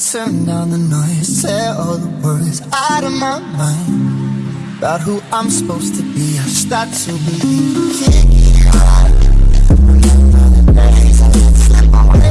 turn down the noise, tear all the worries out of my mind about who I'm supposed to be. I start to believe can't get. Remember the days I away.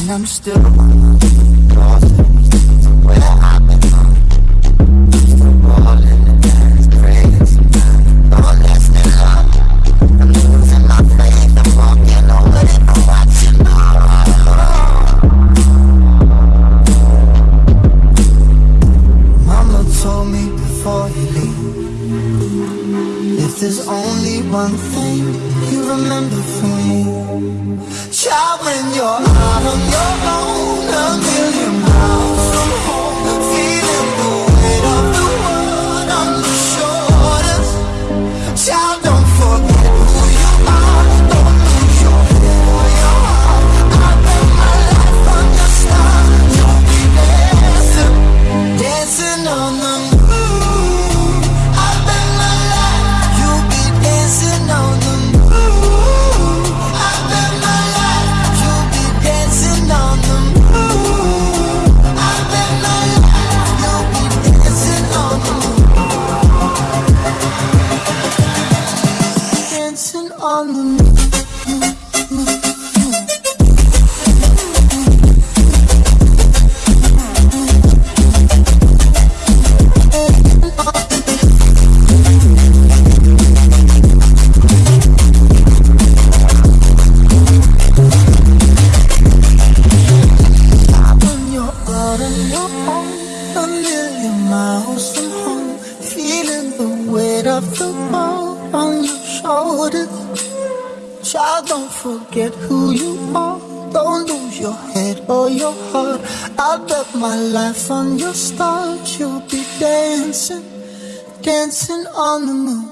and I'm still. Lost. Where I on the moon.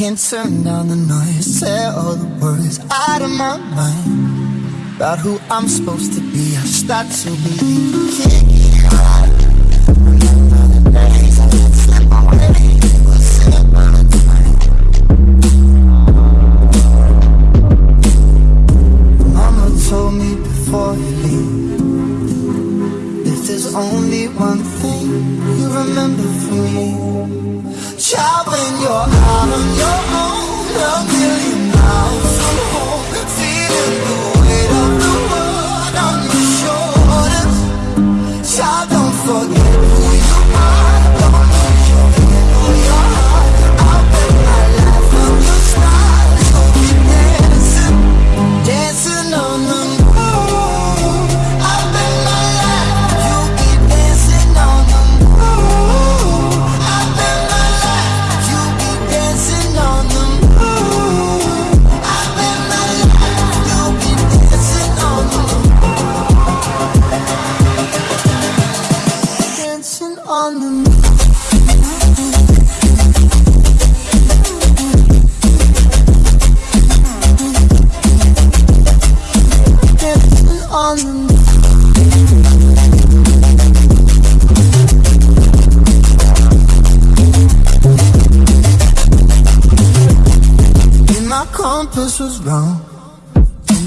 Can't turn down the noise Tear all the words out of my mind. About who I'm supposed to be I start to believe. The I the told me before you leave If there's only one thing you remember from me Child, when you're out on your own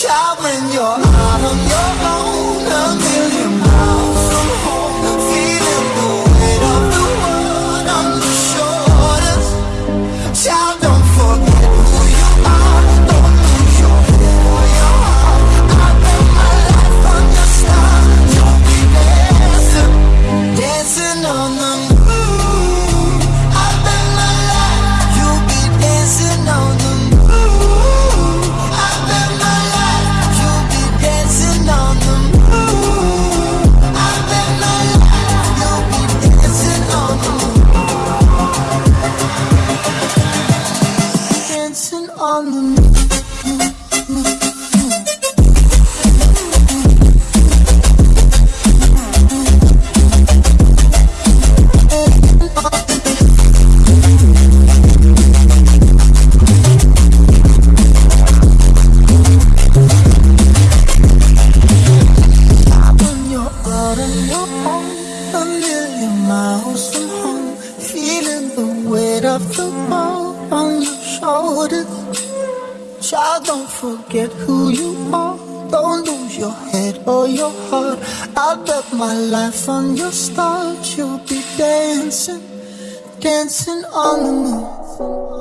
child when you're out on your own a million miles. you'll be dancing, dancing on the moon.